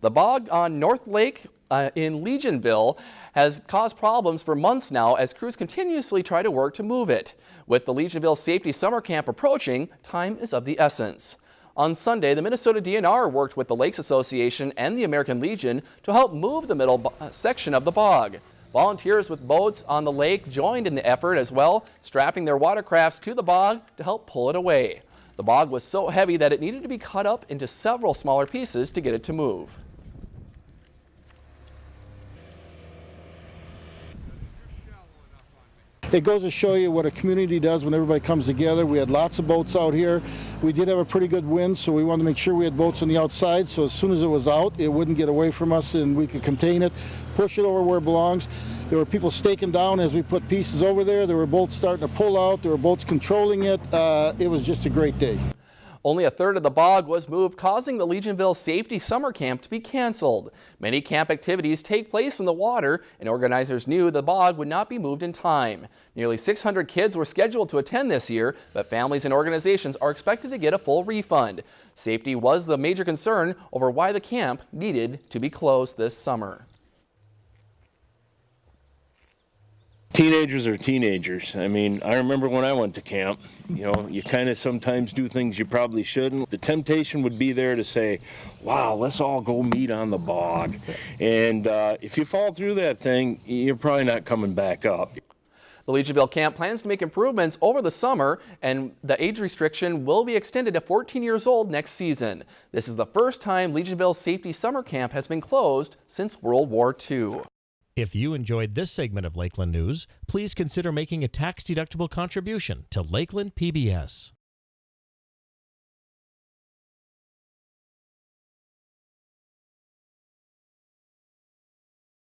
The bog on North Lake uh, in Legionville has caused problems for months now as crews continuously try to work to move it. With the Legionville Safety Summer Camp approaching, time is of the essence. On Sunday, the Minnesota DNR worked with the Lakes Association and the American Legion to help move the middle section of the bog. Volunteers with boats on the lake joined in the effort as well, strapping their watercrafts to the bog to help pull it away. The bog was so heavy that it needed to be cut up into several smaller pieces to get it to move. It goes to show you what a community does when everybody comes together. We had lots of boats out here. We did have a pretty good wind, so we wanted to make sure we had boats on the outside, so as soon as it was out, it wouldn't get away from us and we could contain it, push it over where it belongs. There were people staking down as we put pieces over there. There were boats starting to pull out. There were boats controlling it. Uh, it was just a great day. Only a third of the bog was moved, causing the Legionville Safety Summer Camp to be canceled. Many camp activities take place in the water, and organizers knew the bog would not be moved in time. Nearly 600 kids were scheduled to attend this year, but families and organizations are expected to get a full refund. Safety was the major concern over why the camp needed to be closed this summer. Teenagers are teenagers. I mean, I remember when I went to camp, you know, you kind of sometimes do things you probably shouldn't. The temptation would be there to say, wow, let's all go meet on the bog. And uh, if you fall through that thing, you're probably not coming back up. The Legionville camp plans to make improvements over the summer and the age restriction will be extended to 14 years old next season. This is the first time Legionville Safety Summer Camp has been closed since World War II. If you enjoyed this segment of Lakeland News, please consider making a tax-deductible contribution to Lakeland PBS.